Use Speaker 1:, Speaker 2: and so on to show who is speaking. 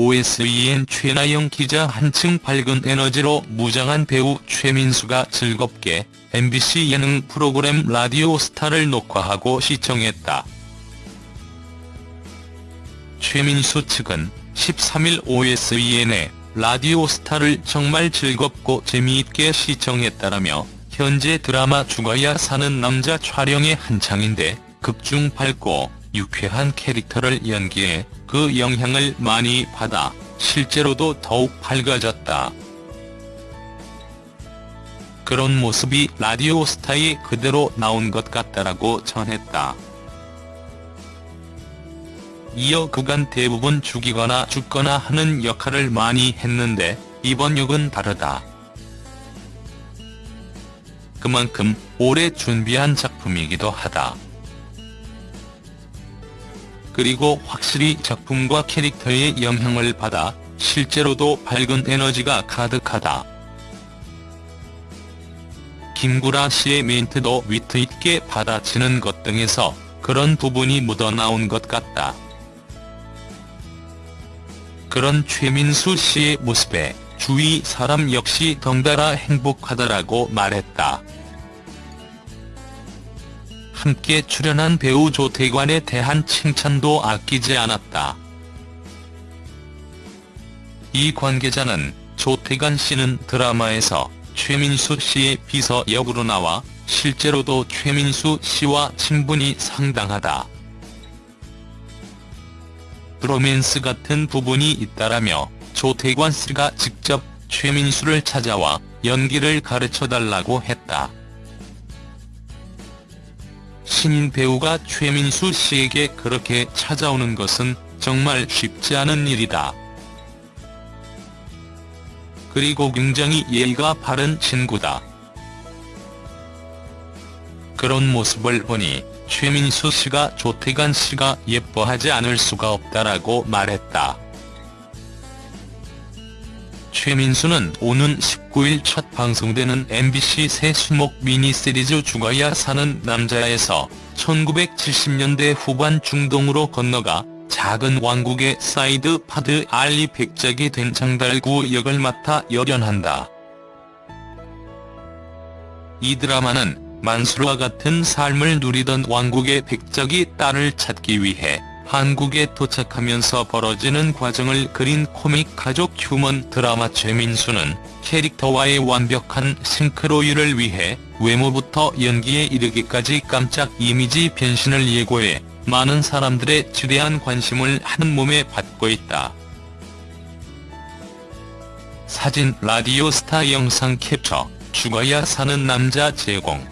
Speaker 1: OSEN 최나영 기자 한층 밝은 에너지로 무장한 배우 최민수가 즐겁게 MBC 예능 프로그램 라디오 스타를 녹화하고 시청했다. 최민수 측은 13일 OSEN에 라디오 스타를 정말 즐겁고 재미있게 시청했다라며 현재 드라마 죽어야 사는 남자 촬영에 한창인데 극중 밝고 유쾌한 캐릭터를 연기해 그 영향을 많이 받아 실제로도 더욱 밝아졌다. 그런 모습이 라디오 스타에 그대로 나온 것 같다라고 전했다. 이어 그간 대부분 죽이거나 죽거나 하는 역할을 많이 했는데 이번 역은 다르다. 그만큼 오래 준비한 작품이기도 하다. 그리고 확실히 작품과 캐릭터의 영향을 받아 실제로도 밝은 에너지가 가득하다. 김구라 씨의 멘트도 위트 있게 받아치는 것 등에서 그런 부분이 묻어나온 것 같다. 그런 최민수 씨의 모습에 주위 사람 역시 덩달아 행복하다라고 말했다. 함께 출연한 배우 조태관에 대한 칭찬도 아끼지 않았다. 이 관계자는 조태관 씨는 드라마에서 최민수 씨의 비서 역으로 나와 실제로도 최민수 씨와 친분이 상당하다. 브로맨스 같은 부분이 있다라며 조태관 씨가 직접 최민수를 찾아와 연기를 가르쳐달라고 했다. 신인 배우가 최민수 씨에게 그렇게 찾아오는 것은 정말 쉽지 않은 일이다. 그리고 굉장히 예의가 바른 친구다. 그런 모습을 보니 최민수 씨가 조태관 씨가 예뻐하지 않을 수가 없다라고 말했다. 최민수는 오는 19일 첫 방송되는 MBC 새 수목 미니시리즈 죽어야 사는 남자에서 1970년대 후반 중동으로 건너가 작은 왕국의 사이드 파드 알리 백작이 된 장달구 역을 맡아 열연한다. 이 드라마는 만수르와 같은 삶을 누리던 왕국의 백작이 딸을 찾기 위해 한국에 도착하면서 벌어지는 과정을 그린 코믹 가족 휴먼 드라마 최민수는 캐릭터와의 완벽한 싱크로율을 위해 외모부터 연기에 이르기까지 깜짝 이미지 변신을 예고해 많은 사람들의 지대한 관심을 한 몸에 받고 있다. 사진 라디오 스타 영상 캡처 죽어야 사는 남자 제공